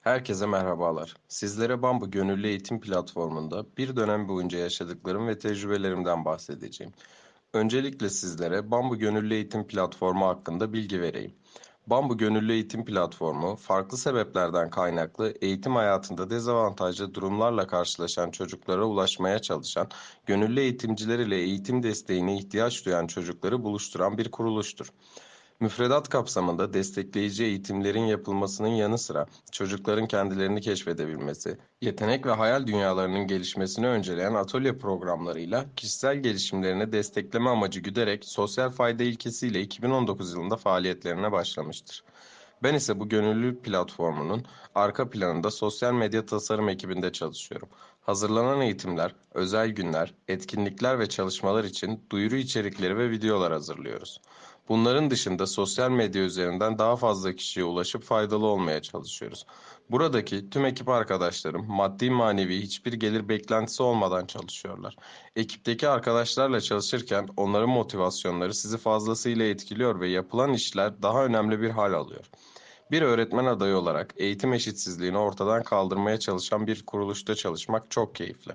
Herkese merhabalar. Sizlere Bambu Gönüllü Eğitim Platformu'nda bir dönem boyunca yaşadıklarım ve tecrübelerimden bahsedeceğim. Öncelikle sizlere Bambu Gönüllü Eğitim Platformu hakkında bilgi vereyim. Bambu Gönüllü Eğitim Platformu, farklı sebeplerden kaynaklı eğitim hayatında dezavantajlı durumlarla karşılaşan çocuklara ulaşmaya çalışan, gönüllü eğitimciler ile eğitim desteğine ihtiyaç duyan çocukları buluşturan bir kuruluştur. Müfredat kapsamında destekleyici eğitimlerin yapılmasının yanı sıra çocukların kendilerini keşfedebilmesi, yetenek ve hayal dünyalarının gelişmesini önceleyen atölye programlarıyla kişisel gelişimlerini destekleme amacı güderek sosyal fayda ilkesiyle 2019 yılında faaliyetlerine başlamıştır. Ben ise bu gönüllü platformunun arka planında sosyal medya tasarım ekibinde çalışıyorum. Hazırlanan eğitimler, özel günler, etkinlikler ve çalışmalar için duyuru içerikleri ve videolar hazırlıyoruz. Bunların dışında sosyal medya üzerinden daha fazla kişiye ulaşıp faydalı olmaya çalışıyoruz. Buradaki tüm ekip arkadaşlarım maddi manevi hiçbir gelir beklentisi olmadan çalışıyorlar. Ekipteki arkadaşlarla çalışırken onların motivasyonları sizi fazlasıyla etkiliyor ve yapılan işler daha önemli bir hal alıyor. Bir öğretmen adayı olarak eğitim eşitsizliğini ortadan kaldırmaya çalışan bir kuruluşta çalışmak çok keyifli.